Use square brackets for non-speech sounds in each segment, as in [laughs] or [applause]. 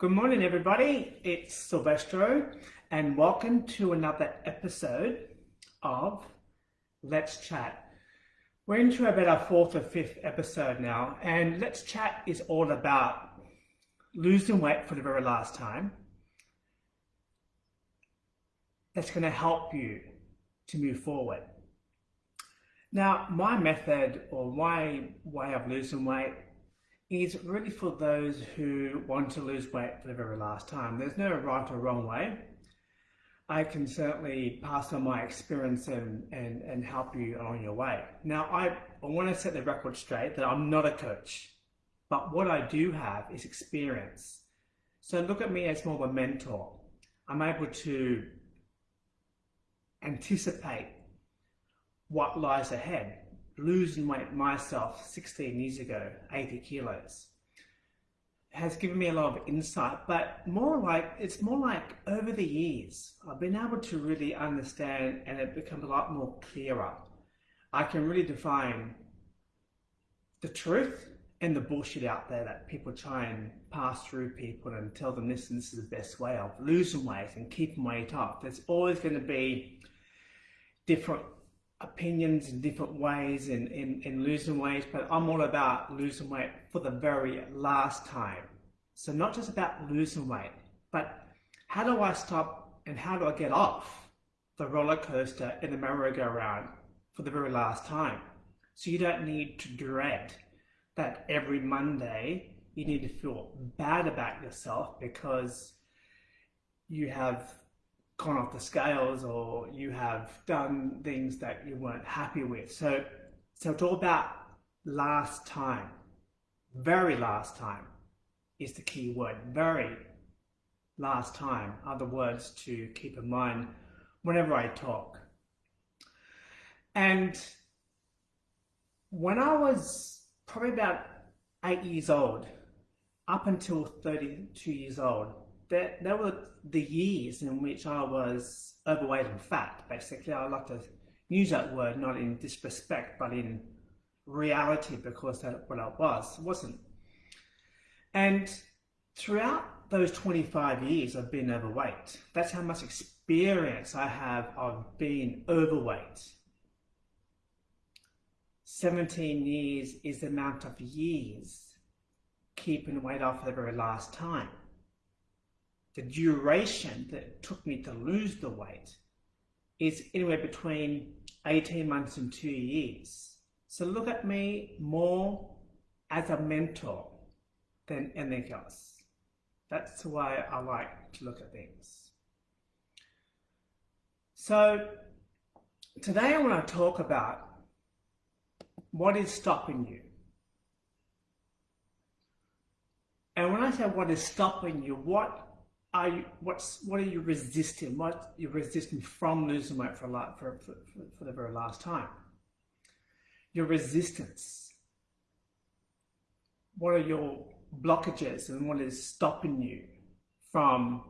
Good morning, everybody. It's Silvestro, and welcome to another episode of Let's Chat. We're into about our fourth or fifth episode now, and Let's Chat is all about losing weight for the very last time. That's going to help you to move forward. Now, my method or my way of losing weight is really for those who want to lose weight for the very last time. There's no right or wrong way. I can certainly pass on my experience and, and, and help you on your way. Now, I, I want to set the record straight that I'm not a coach, but what I do have is experience. So look at me as more of a mentor. I'm able to anticipate what lies ahead losing weight myself 16 years ago, 80 kilos, has given me a lot of insight, but more like, it's more like over the years, I've been able to really understand and it becomes a lot more clearer. I can really define the truth and the bullshit out there that people try and pass through people and tell them this and this is the best way of losing weight and keeping weight off. There's always going to be different opinions in different ways in, in, in losing weight, but I'm all about losing weight for the very last time. So not just about losing weight, but how do I stop and how do I get off the roller coaster in the merry-go-round for the very last time? So you don't need to dread that every Monday you need to feel bad about yourself because you have gone off the scales or you have done things that you weren't happy with. So, so it's all about last time. Very last time is the key word. Very last time are the words to keep in mind whenever I talk. And when I was probably about eight years old, up until 32 years old, there, there were the years in which I was overweight and fat, basically. I like to use that word not in disrespect, but in reality because that's what I was, wasn't. And throughout those 25 years I've been overweight. That's how much experience I have of being overweight. 17 years is the amount of years keeping weight off the very last time the duration that it took me to lose the weight is anywhere between 18 months and two years. So look at me more as a mentor than anything else. That's the way I like to look at things. So today I want to talk about what is stopping you. And when I say what is stopping you, what are you, what's, what are you resisting? What you're resisting from losing weight for, a lot, for, for, for the very last time? Your resistance. What are your blockages and what is stopping you from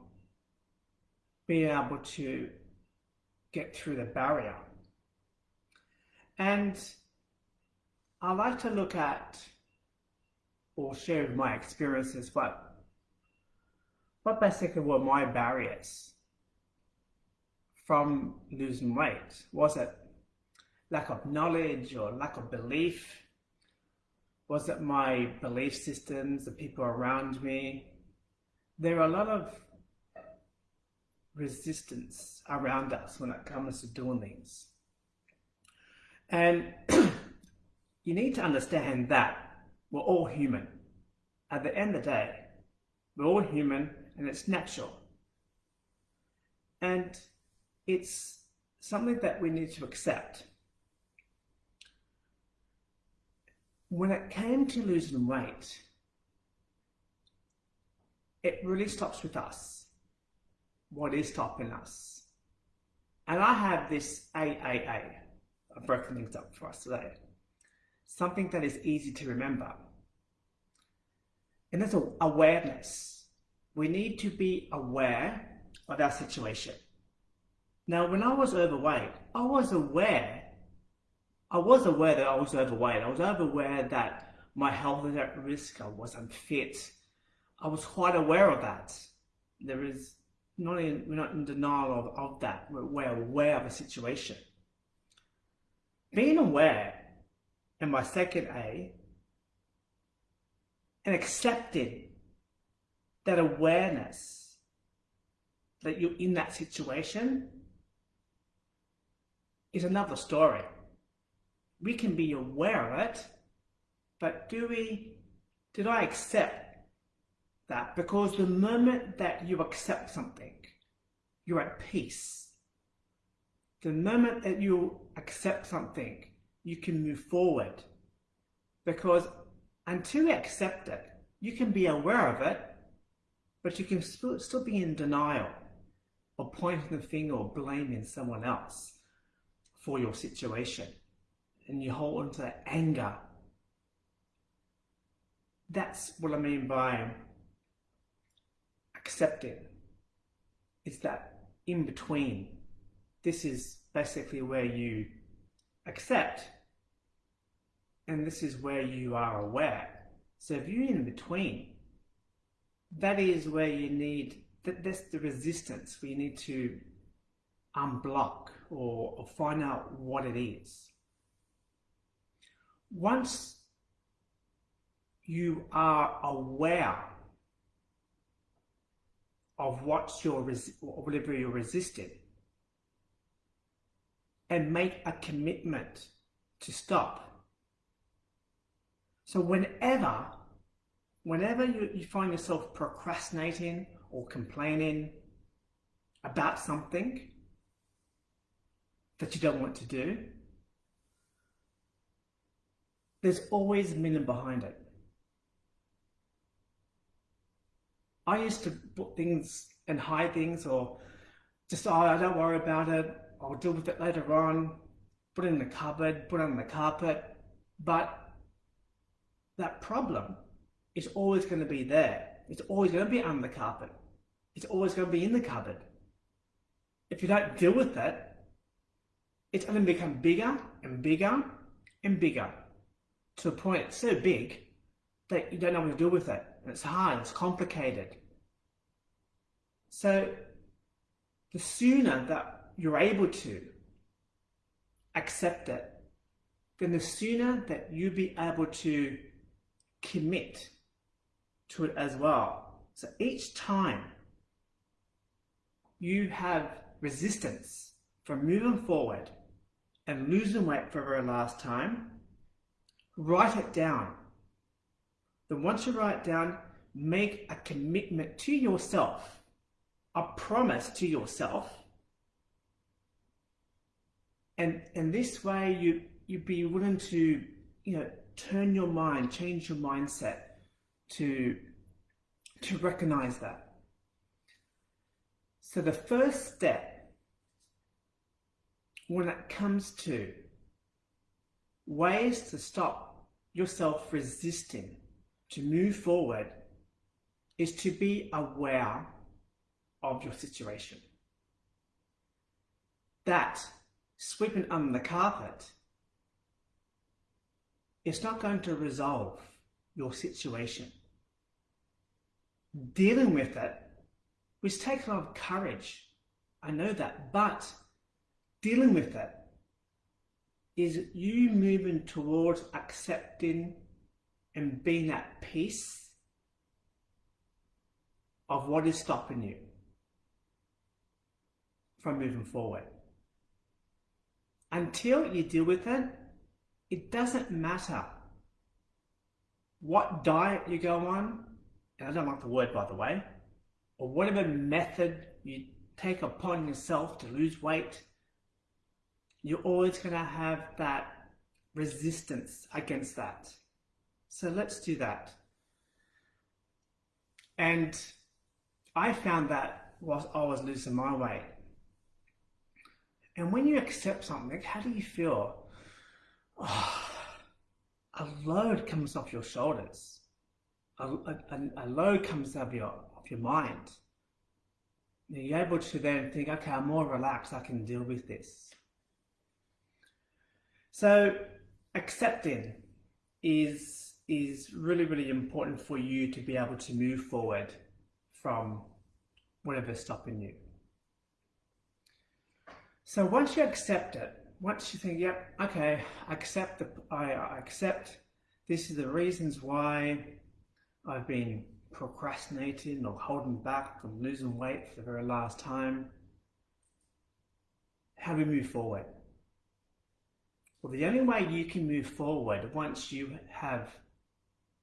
being able to get through the barrier? And I like to look at or share my experiences, but what basically were my barriers from losing weight? Was it lack of knowledge or lack of belief? Was it my belief systems, the people around me? There are a lot of resistance around us when it comes to doing things. And [clears throat] you need to understand that we're all human. At the end of the day, we're all human and it's natural. And it's something that we need to accept. When it came to losing weight, it really stops with us. What is stopping us? And I have this AAA. I've broken things up for us today. Something that is easy to remember. And that's awareness we need to be aware of our situation. Now, when I was overweight, I was aware, I was aware that I was overweight. I was aware that my health was at risk, I was unfit, I was quite aware of that. There is not in, we're not in denial of, of that. We're, we're aware of the situation. Being aware, and my second A, and accepting that awareness that you're in that situation is another story. We can be aware of it, but do we, did I accept that? Because the moment that you accept something, you're at peace. The moment that you accept something, you can move forward. Because until you accept it, you can be aware of it, but you can still, be in denial or pointing the finger or blaming someone else for your situation. And you hold on to that anger. That's what I mean by accepting. It's that in between. This is basically where you accept and this is where you are aware. So if you're in between, that is where you need, that, that's the resistance where you need to unblock or, or find out what it is. Once you are aware of what you're whatever you're resisting and make a commitment to stop. So whenever, whenever you, you find yourself procrastinating or complaining about something that you don't want to do, there's always meaning behind it. I used to put things and hide things or just, oh, I don't worry about it. I'll deal with it later on. Put it in the cupboard, put it on the carpet. But that problem is always going to be there. It's always going to be under the carpet. It's always going to be in the cupboard. If you don't deal with it, it's going to become bigger and bigger and bigger to a point it's so big that you don't know what to do with it. And it's hard, it's complicated. So the sooner that you're able to accept it, then the sooner that you'll be able to commit to it as well. So each time you have resistance from moving forward and losing weight for the very last time, write it down. Then once you write it down, make a commitment to yourself, a promise to yourself. And in this way, you, you'd be willing to, you know, turn your mind, change your mindset to, to recognize that. So the first step when it comes to ways to stop yourself resisting to move forward is to be aware of your situation. That sweeping under the carpet is not going to resolve your situation. Dealing with it, which takes a lot of courage, I know that, but dealing with it is you moving towards accepting and being at peace of what is stopping you from moving forward. Until you deal with it, it doesn't matter what diet you go on, and I don't like the word by the way, or whatever method you take upon yourself to lose weight, you're always going to have that resistance against that. So let's do that. And I found that whilst I was losing my weight. And when you accept something, how do you feel? Oh, [sighs] a load comes off your shoulders. A, a, a load comes off your, of your mind. You're able to then think, okay, I'm more relaxed, I can deal with this. So accepting is is really, really important for you to be able to move forward from whatever's stopping you. So once you accept it, once you think, yep, okay, I accept the, I, I accept this is the reasons why I've been procrastinating or holding back or losing weight for the very last time. How do we move forward? Well, the only way you can move forward once you have,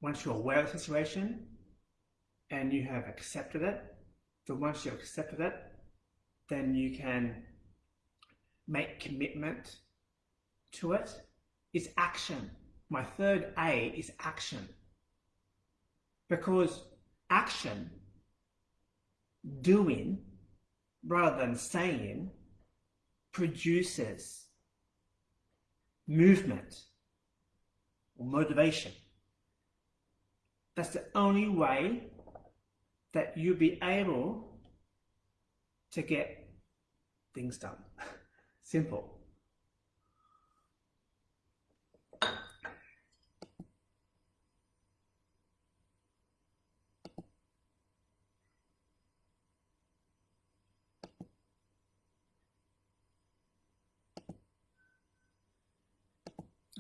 once you're aware of the situation and you have accepted it, so once you've accepted it, then you can make commitment to it, is action. My third A is action. Because action, doing, rather than saying, produces movement or motivation. That's the only way that you'll be able to get things done. [laughs] Simple.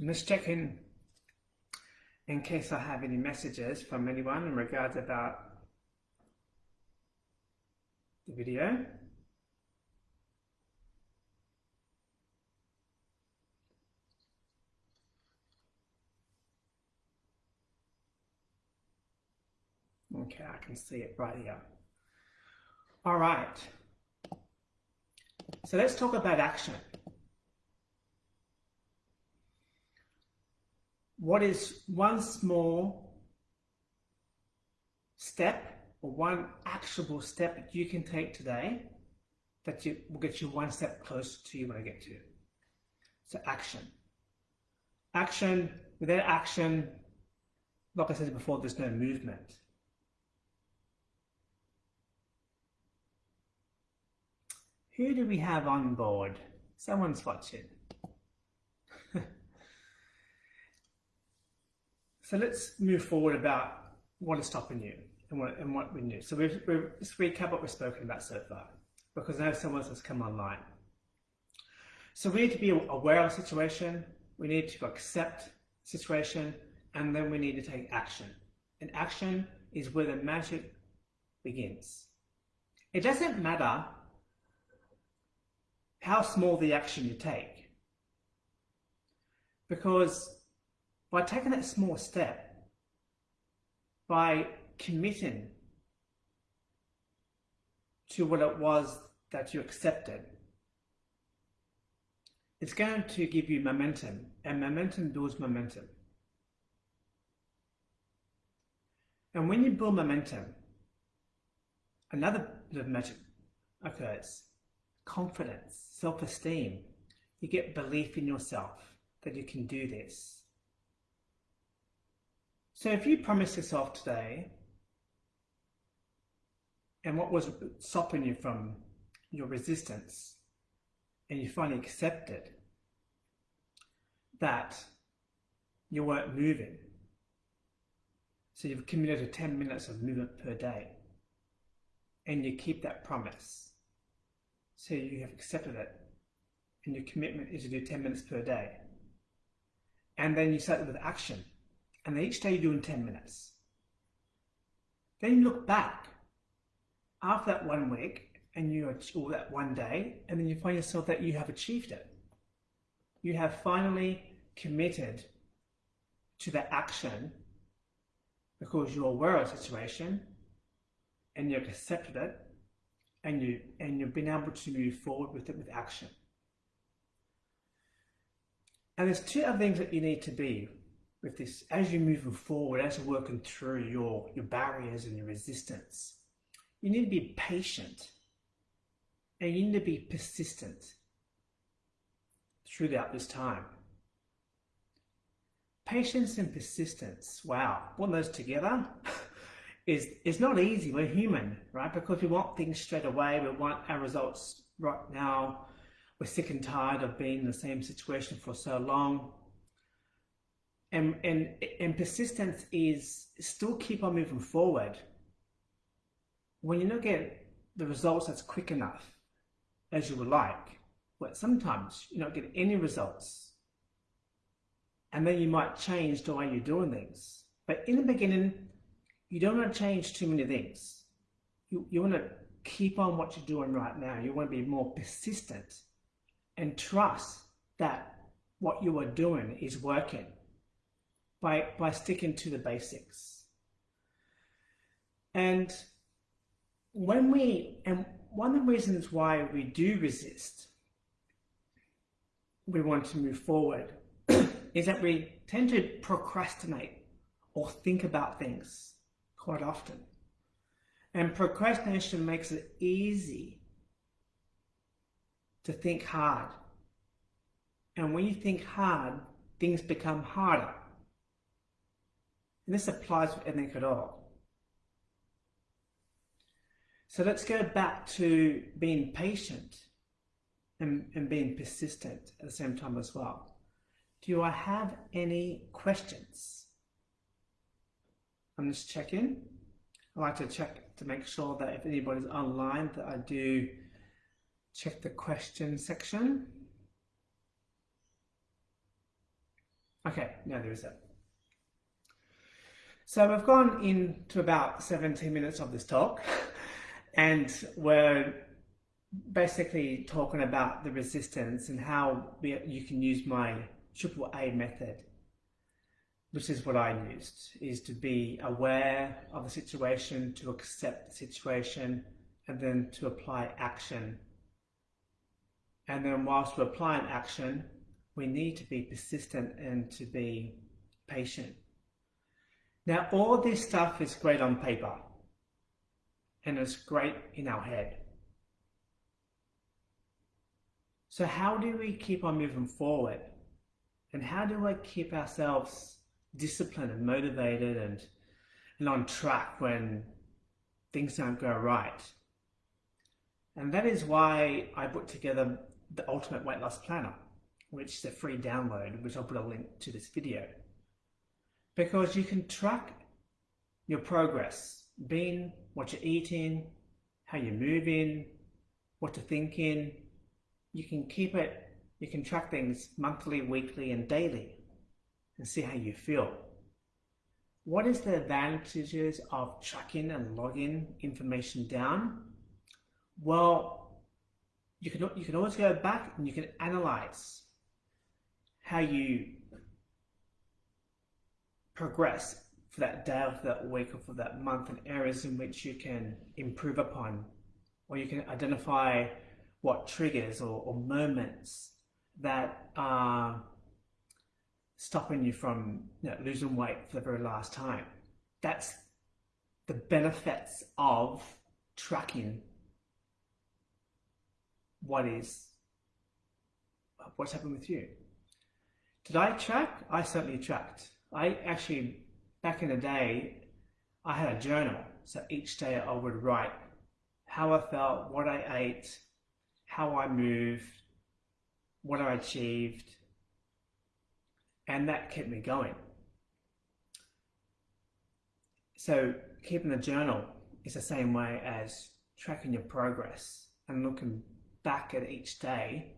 Let's check in in case I have any messages from anyone in regards about the video. Okay, I can see it right here. All right. So let's talk about action. What is one small step or one actionable step that you can take today that you, will get you one step closer to you want to get to. So action. Action, without action, like I said before, there's no movement. Who do we have on board? Someone's watching. So let's move forward about what is stopping you and what, and what we knew. So we've, we've, recap what we've spoken about so far, because now someone has come online. So we need to be aware of the situation, we need to accept the situation, and then we need to take action. And action is where the magic begins. It doesn't matter how small the action you take, because by taking that small step, by committing to what it was that you accepted, it's going to give you momentum, and momentum builds momentum. And when you build momentum, another bit of magic occurs. Confidence, self-esteem. You get belief in yourself that you can do this. So if you promise yourself today, and what was stopping you from your resistance, and you finally accepted that you weren't moving, so you've committed to 10 minutes of movement per day, and you keep that promise. So you have accepted it, and your commitment is to do 10 minutes per day. And then you start with action and each day you do in 10 minutes. Then you look back after that one week and you or that one day, and then you find yourself that you have achieved it. You have finally committed to the action because you're aware of the situation and you've accepted it and you and you've been able to move forward with it with action. And there's two other things that you need to be with this, as you're moving forward, as you're working through your, your barriers and your resistance, you need to be patient and you need to be persistent throughout this time. Patience and persistence, wow, putting those together [laughs] is, is not easy. We're human, right? Because we want things straight away. We want our results right now. We're sick and tired of being in the same situation for so long and, and, and persistence is still keep on moving forward when you don't get the results that's quick enough as you would like, but sometimes you don't get any results. And then you might change the way you're doing things. But in the beginning, you don't want to change too many things. You, you want to keep on what you're doing right now. You want to be more persistent and trust that what you are doing is working by, by sticking to the basics. And when we, and one of the reasons why we do resist, we want to move forward, [clears throat] is that we tend to procrastinate or think about things quite often. And procrastination makes it easy to think hard. And when you think hard, things become harder. And this applies to anything at all. So let's go back to being patient and, and being persistent at the same time as well. Do I have any questions? I'm just checking. I like to check to make sure that if anybody's online that I do check the question section. Okay, now there is it. So we've gone into about 17 minutes of this talk and we're basically talking about the resistance and how we, you can use my triple A method which is what I used, is to be aware of the situation, to accept the situation, and then to apply action. And then whilst we're applying action, we need to be persistent and to be patient. Now, all this stuff is great on paper, and it's great in our head. So how do we keep on moving forward? And how do I keep ourselves disciplined and motivated and, and on track when things don't go right. And that is why I put together the Ultimate Weight Loss Planner, which is a free download, which I'll put a link to this video. Because you can track your progress, being what you're eating, how you're moving, what you're thinking. You can keep it, you can track things monthly, weekly, and daily and see how you feel. What is the advantages of tracking and logging information down? Well, you can, you can always go back and you can analyze how you progress for that day or for that week or for that month and areas in which you can improve upon or you can identify what triggers or, or moments that are stopping you from you know, losing weight for the very last time. That's the benefits of tracking what is what's happened with you. Did I track? I certainly tracked. I actually back in the day I had a journal. So each day I would write how I felt, what I ate, how I moved, what I achieved, and that kept me going. So keeping a journal is the same way as tracking your progress and looking back at each day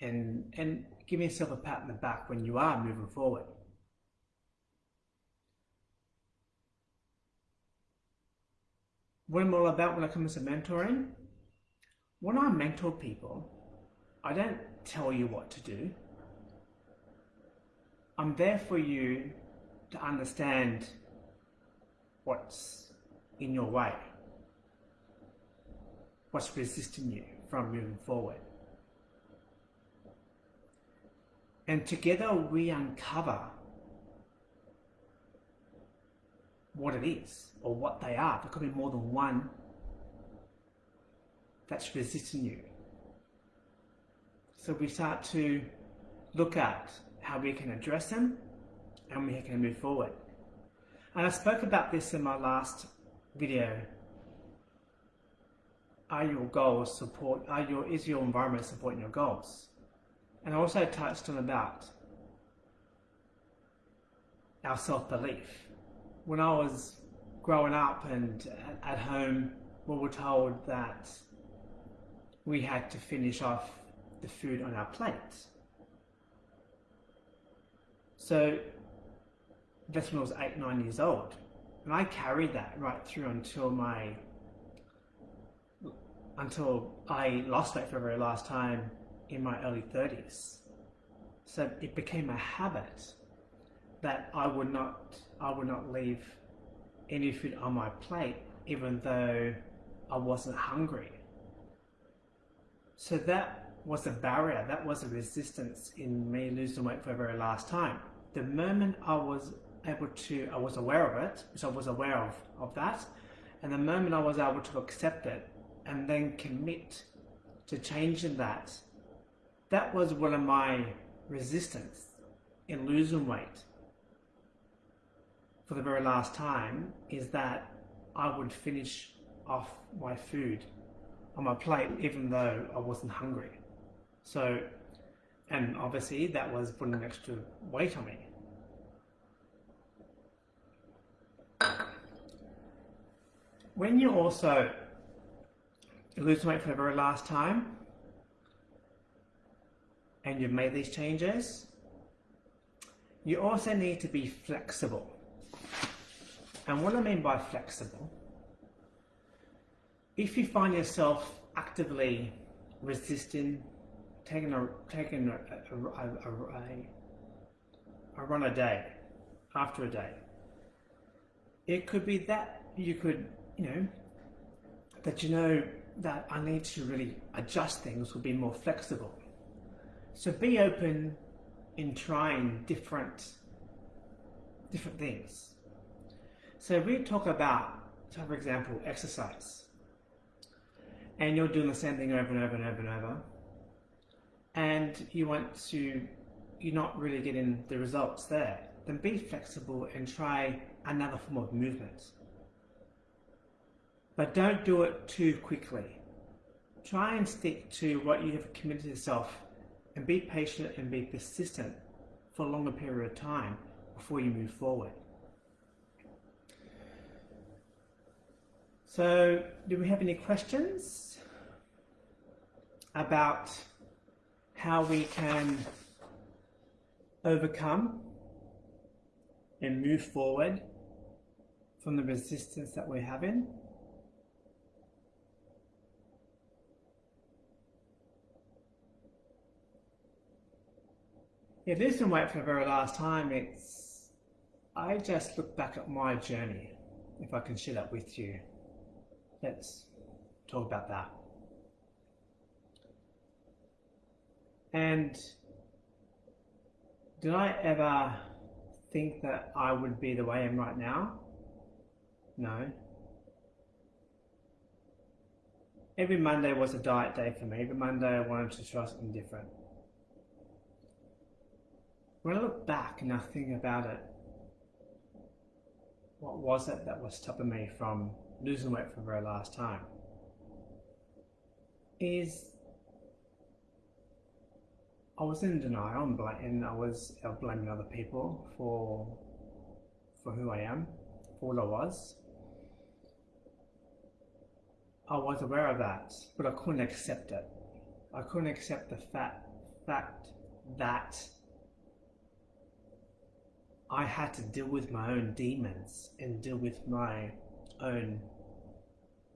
and, and giving yourself a pat on the back when you are moving forward. What I'm all about when it comes to mentoring, when I mentor people, I don't tell you what to do. I'm there for you to understand what's in your way, what's resisting you from moving forward. And together we uncover what it is or what they are. There could be more than one that's resisting you. So we start to look at how we can address them and we can move forward. And I spoke about this in my last video. Are your goals support, are your, is your environment supporting your goals? And I also touched on about our self-belief. When I was growing up and at home, we were told that we had to finish off the food on our plate. So that's when I was eight, nine years old. And I carried that right through until my until I lost weight for the very last time in my early 30s. So it became a habit that I would not I would not leave any food on my plate even though I wasn't hungry. So that was a barrier, that was a resistance in me losing weight for the very last time. The moment I was able to, I was aware of it, so I was aware of, of that, and the moment I was able to accept it and then commit to changing that, that was one of my resistance in losing weight for the very last time is that I would finish off my food on my plate even though I wasn't hungry. So, and obviously that was putting extra weight on me. When you also lose weight for the very last time and you've made these changes, you also need to be flexible. And what I mean by flexible, if you find yourself actively resisting taking a taking a, a, a, a, run a day after a day, it could be that you could you know that you know that I need to really adjust things or be more flexible. So be open in trying different different things. So if we talk about, for example, exercise. And you're doing the same thing over and over and over and over. And you want to, you're not really getting the results there. Then be flexible and try another form of movement. But don't do it too quickly. Try and stick to what you have committed yourself and be patient and be persistent for a longer period of time before you move forward. So, do we have any questions about how we can overcome and move forward from the resistance that we're having? If this is wait for the very last time, it's I just look back at my journey, if I can share that with you. Let's talk about that. And did I ever think that I would be the way I am right now? No. Every Monday was a diet day for me. Every Monday I wanted to try something different. When I look back and I think about it, what was it that was stopping me from losing weight for the very last time? Is I was in denial and, and I was blaming other people for for who I am, for what I was. I was aware of that, but I couldn't accept it. I couldn't accept the fact, fact that I had to deal with my own demons and deal with my own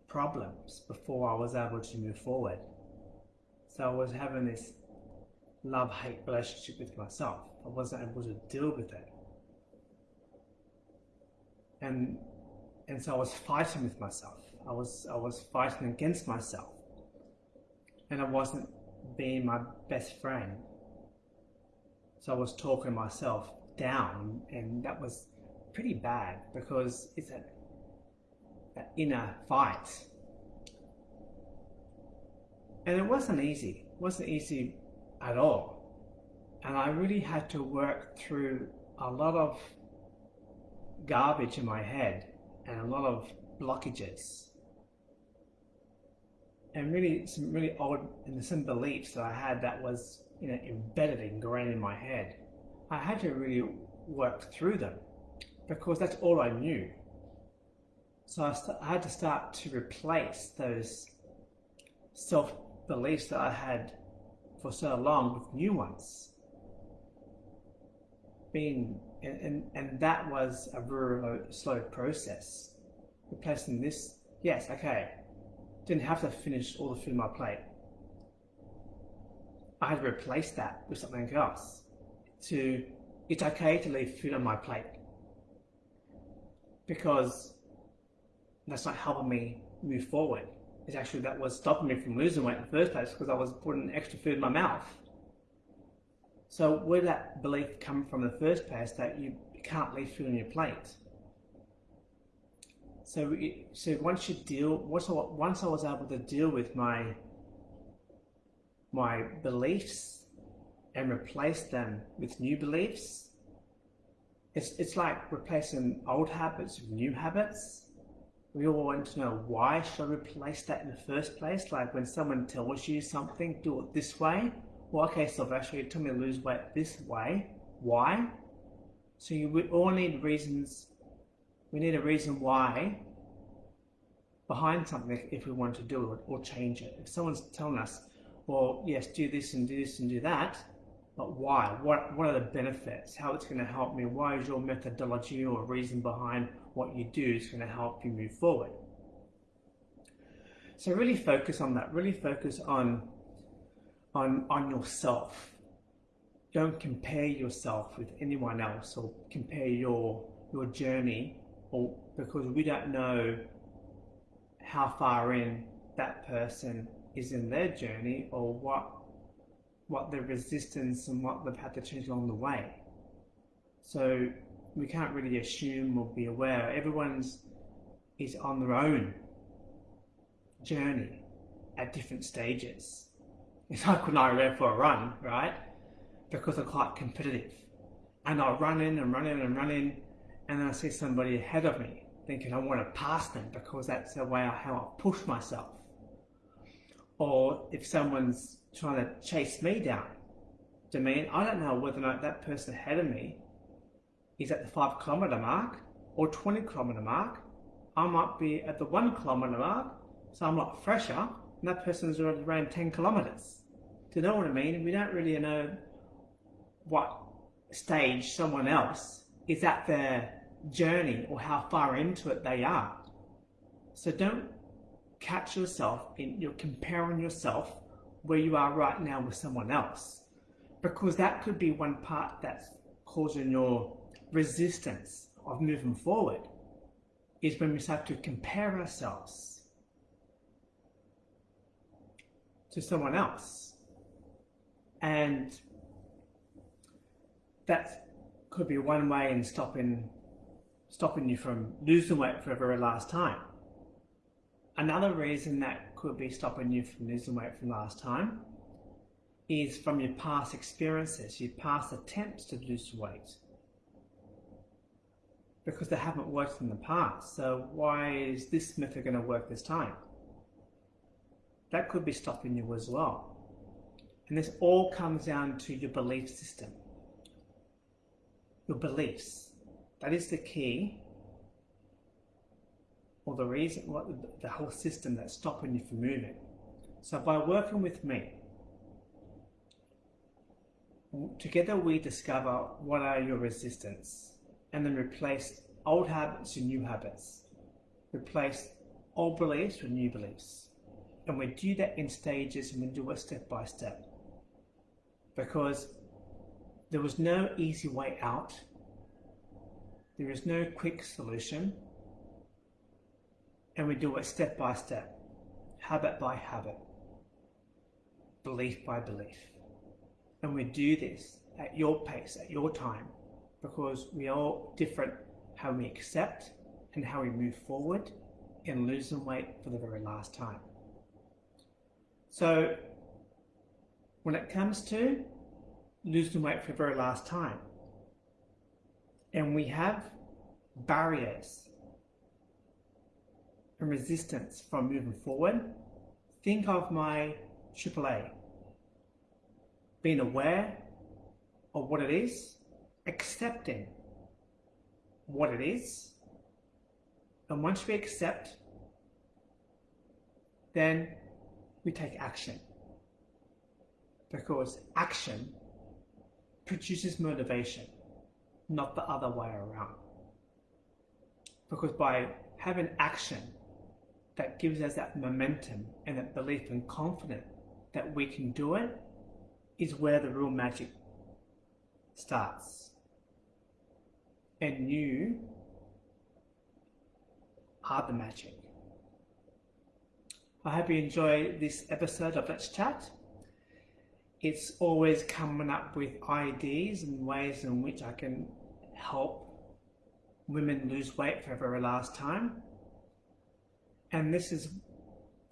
problems before I was able to move forward. So I was having this love-hate relationship with myself. I wasn't able to deal with it. And and so I was fighting with myself. I was I was fighting against myself. And I wasn't being my best friend. So I was talking myself down, and that was pretty bad because it's an inner fight. And it wasn't easy. It wasn't easy at all. And I really had to work through a lot of garbage in my head and a lot of blockages. And really some really old and some beliefs that I had that was you know embedded and ingrained in my head. I had to really work through them because that's all I knew. So I, I had to start to replace those self beliefs that I had for so long with new ones. Being and, and, and that was a very slow process. Replacing this, yes, okay. Didn't have to finish all the food on my plate. I had to replace that with something else. To it's okay to leave food on my plate because that's not helping me move forward. It's actually that was stopping me from losing weight in the first place because I was putting extra food in my mouth. So where did that belief come from in the first place that you can't leave food on your plate? So, so once you deal, once I, once I was able to deal with my my beliefs and replace them with new beliefs, it's it's like replacing old habits with new habits we all want to know why should I replace that in the first place? Like when someone tells you something, do it this way. Well, okay, Sylvester, you told me to lose weight this way. Why? So you we all need reasons. We need a reason why behind something if we want to do it or change it. If someone's telling us, well, yes, do this and do this and do that, but why? What, what are the benefits? How it's going to help me? Why is your methodology or reason behind what you do is going to help you move forward? So really focus on that. Really focus on, on, on yourself. Don't compare yourself with anyone else or compare your, your journey or because we don't know how far in that person is in their journey or what what the resistance and what they've had to change along the way. So we can't really assume or be aware. Everyone's is on their own journey at different stages. It's like when I go for a run, right? Because I'm quite competitive. And I'll run in and run in and run in, and then I see somebody ahead of me, thinking I want to pass them because that's the way I, how I push myself. Or if someone's trying to chase me down. To me, I don't know whether or not that person ahead of me is at the five kilometer mark or 20 kilometer mark. I might be at the one kilometer mark, so I'm a lot fresher, and that person's already ran 10 kilometers. Do you know what I mean? We don't really know what stage someone else is at their journey or how far into it they are. So don't catch yourself in you're comparing yourself where you are right now with someone else. Because that could be one part that's causing your resistance of moving forward is when we start to compare ourselves to someone else. And that could be one way in stopping stopping you from losing weight for the very last time. Another reason that could be stopping you from losing weight from last time is from your past experiences, your past attempts to lose weight. Because they haven't worked in the past. So why is this method going to work this time? That could be stopping you as well. And this all comes down to your belief system. Your beliefs. That is the key or the reason, what the whole system that's stopping you from moving. So by working with me, together we discover what are your resistance and then replace old habits with new habits. Replace old beliefs with new beliefs. And we do that in stages and we do it step by step. Because there was no easy way out. There is no quick solution and we do it step by step, habit by habit, belief by belief. And we do this at your pace, at your time, because we are all different how we accept and how we move forward in losing weight for the very last time. So when it comes to losing weight for the very last time, and we have barriers and resistance from moving forward, think of my AAA. Being aware of what it is, accepting what it is. And once we accept, then we take action. Because action produces motivation, not the other way around. Because by having action that gives us that momentum and that belief and confidence that we can do it is where the real magic starts. And you are the magic. I hope you enjoy this episode of Let's Chat. It's always coming up with ideas and ways in which I can help women lose weight for the very last time. And this is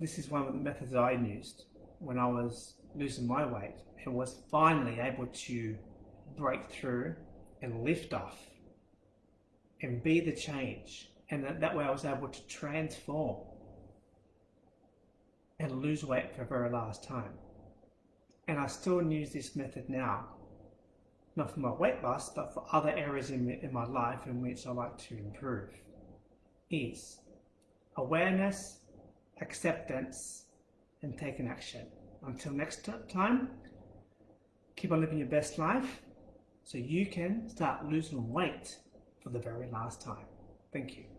this is one of the methods I used when I was losing my weight and was finally able to break through and lift off and be the change. And that, that way I was able to transform and lose weight for the very last time. And I still use this method now, not for my weight loss, but for other areas in, in my life in which I like to improve. Is awareness, acceptance, and taking action. Until next time, keep on living your best life so you can start losing weight for the very last time. Thank you.